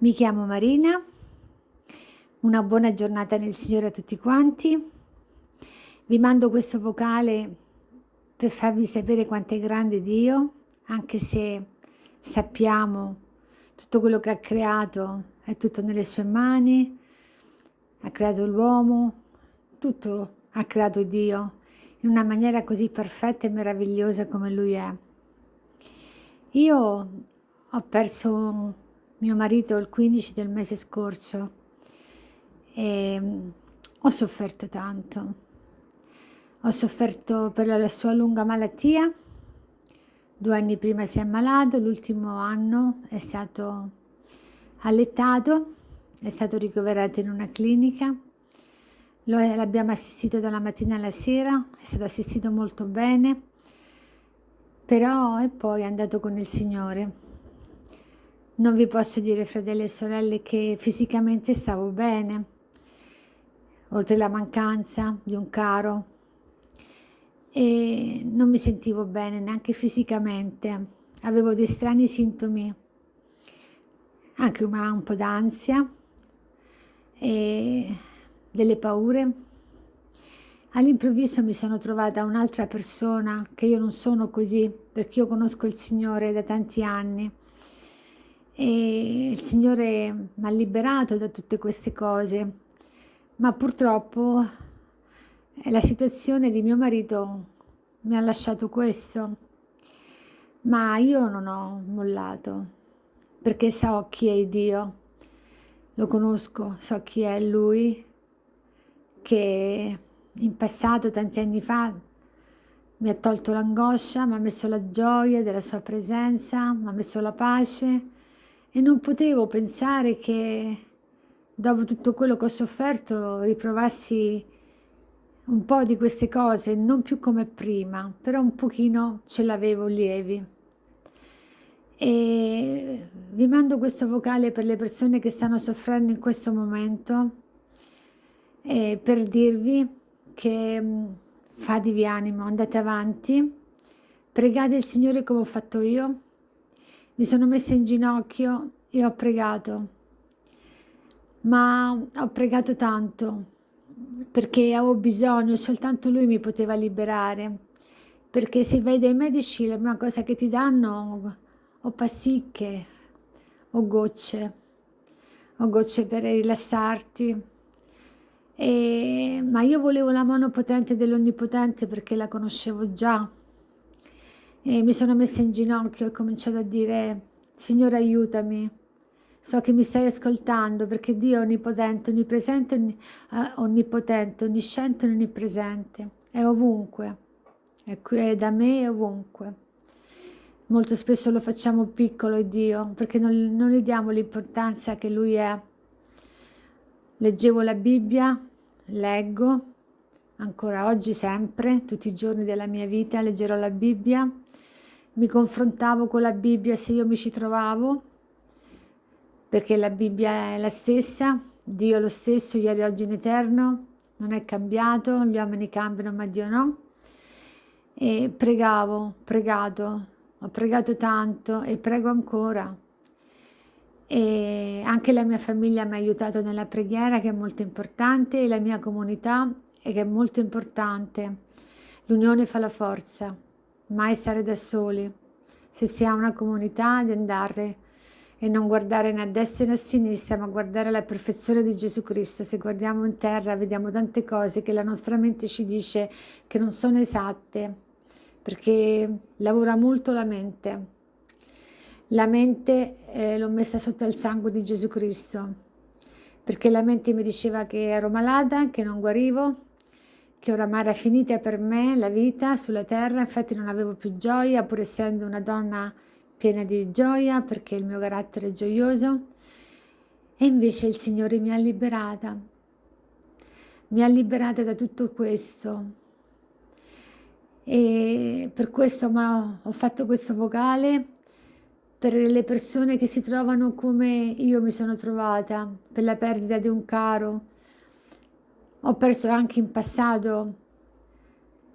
Mi chiamo Marina, una buona giornata nel Signore a tutti quanti. Vi mando questo vocale per farvi sapere quanto è grande Dio, anche se sappiamo tutto quello che ha creato è tutto nelle sue mani, ha creato l'uomo, tutto ha creato Dio in una maniera così perfetta e meravigliosa come Lui è. Io ho perso mio marito il 15 del mese scorso e mm, ho sofferto tanto. Ho sofferto per la sua lunga malattia, due anni prima si è ammalato, l'ultimo anno è stato allettato, è stato ricoverato in una clinica, l'abbiamo assistito dalla mattina alla sera, è stato assistito molto bene, però e poi è andato con il Signore non vi posso dire, fratelli e sorelle, che fisicamente stavo bene, oltre la mancanza di un caro, e non mi sentivo bene neanche fisicamente, avevo dei strani sintomi, anche un po' d'ansia e delle paure. All'improvviso mi sono trovata un'altra persona, che io non sono così, perché io conosco il Signore da tanti anni, e il Signore mi ha liberato da tutte queste cose, ma purtroppo eh, la situazione di mio marito mi ha lasciato questo, ma io non ho mollato, perché so chi è Dio, lo conosco, so chi è Lui, che in passato, tanti anni fa, mi ha tolto l'angoscia, mi ha messo la gioia della sua presenza, mi ha messo la pace, e non potevo pensare che dopo tutto quello che ho sofferto riprovassi un po' di queste cose, non più come prima, però un pochino ce l'avevo lievi. E vi mando questo vocale per le persone che stanno soffrendo in questo momento per dirvi che mm, fatevi animo, andate avanti, pregate il Signore come ho fatto io, mi sono messa in ginocchio e ho pregato, ma ho pregato tanto perché avevo bisogno, soltanto lui mi poteva liberare, perché se vai dai medici la prima cosa che ti danno o pasticche o gocce, o gocce per rilassarti, e, ma io volevo la mano potente dell'Onnipotente perché la conoscevo già, e mi sono messa in ginocchio e ho cominciato a dire Signore aiutami, so che mi stai ascoltando perché Dio è onnipotente, onnipresente, eh, onnipotente, onnisciente e onnipresente, è ovunque, è qui è da me e ovunque. Molto spesso lo facciamo piccolo è Dio perché non, non gli diamo l'importanza che Lui è. Leggevo la Bibbia, leggo, ancora oggi sempre, tutti i giorni della mia vita leggerò la Bibbia, mi confrontavo con la Bibbia se io mi ci trovavo, perché la Bibbia è la stessa, Dio è lo stesso, ieri, oggi, in eterno, non è cambiato, gli uomini cambiano ma Dio no. E pregavo, pregato, ho pregato tanto e prego ancora. E anche la mia famiglia mi ha aiutato nella preghiera che è molto importante e la mia comunità che è molto importante. L'unione fa la forza mai stare da soli, se si ha una comunità di andare e non guardare né a destra né a sinistra, ma guardare la perfezione di Gesù Cristo. Se guardiamo in terra vediamo tante cose che la nostra mente ci dice che non sono esatte, perché lavora molto la mente. La mente eh, l'ho messa sotto il sangue di Gesù Cristo, perché la mente mi diceva che ero malata, che non guarivo, che oramai era finita per me la vita sulla terra, infatti non avevo più gioia, pur essendo una donna piena di gioia, perché il mio carattere è gioioso, e invece il Signore mi ha liberata, mi ha liberata da tutto questo, e per questo ho fatto questo vocale, per le persone che si trovano come io mi sono trovata, per la perdita di un caro, ho perso anche in passato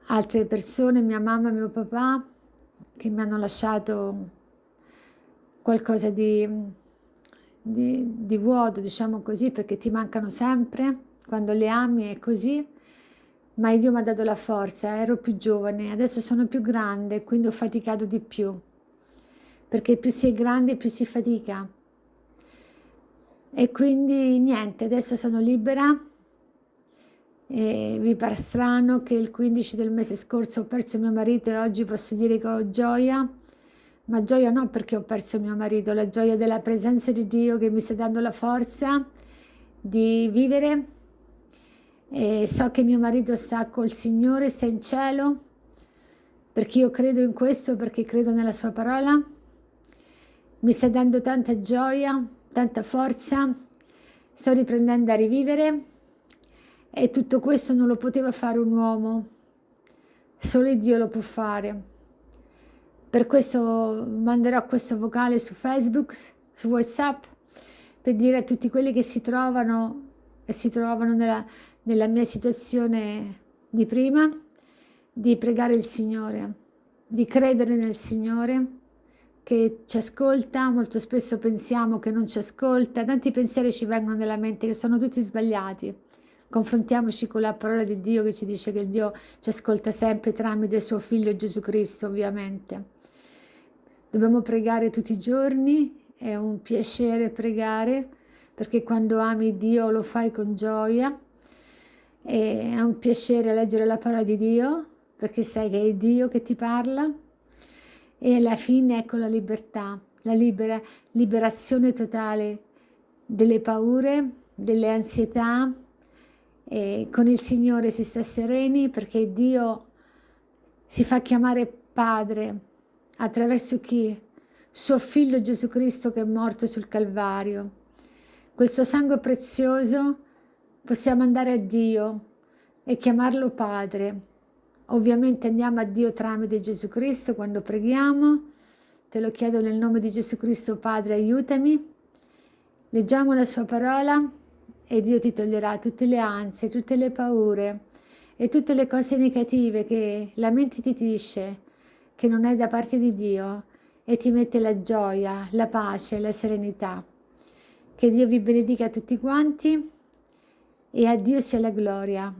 altre persone, mia mamma e mio papà, che mi hanno lasciato qualcosa di, di, di vuoto, diciamo così, perché ti mancano sempre, quando le ami è così, ma Dio mi ha dato la forza, ero più giovane, adesso sono più grande, quindi ho faticato di più, perché più si è grande più si fatica. E quindi niente, adesso sono libera e mi pare strano che il 15 del mese scorso ho perso mio marito e oggi posso dire che ho gioia, ma gioia non perché ho perso mio marito, la gioia della presenza di Dio che mi sta dando la forza di vivere. E so che mio marito sta col Signore, sta in cielo, perché io credo in questo, perché credo nella sua parola. Mi sta dando tanta gioia, tanta forza, sto riprendendo a rivivere e tutto questo non lo poteva fare un uomo, solo Dio lo può fare. Per questo manderò questo vocale su Facebook, su Whatsapp, per dire a tutti quelli che si trovano e si trovano nella, nella mia situazione di prima, di pregare il Signore, di credere nel Signore che ci ascolta, molto spesso pensiamo che non ci ascolta, tanti pensieri ci vengono nella mente che sono tutti sbagliati. Confrontiamoci con la parola di Dio che ci dice che Dio ci ascolta sempre tramite suo figlio Gesù Cristo, ovviamente. Dobbiamo pregare tutti i giorni, è un piacere pregare, perché quando ami Dio lo fai con gioia, e è un piacere leggere la parola di Dio, perché sai che è Dio che ti parla, e alla fine ecco la libertà, la libera, liberazione totale delle paure, delle ansietà, e con il Signore si sta sereni perché Dio si fa chiamare Padre attraverso chi? Suo Figlio Gesù Cristo che è morto sul Calvario. Quel suo sangue prezioso possiamo andare a Dio e chiamarlo Padre. Ovviamente andiamo a Dio tramite Gesù Cristo quando preghiamo. Te lo chiedo nel nome di Gesù Cristo, Padre, aiutami. Leggiamo la sua parola e Dio ti toglierà tutte le ansie, tutte le paure e tutte le cose negative che la mente ti dice che non è da parte di Dio e ti mette la gioia, la pace, la serenità. Che Dio vi benedica tutti quanti e a Dio sia la gloria.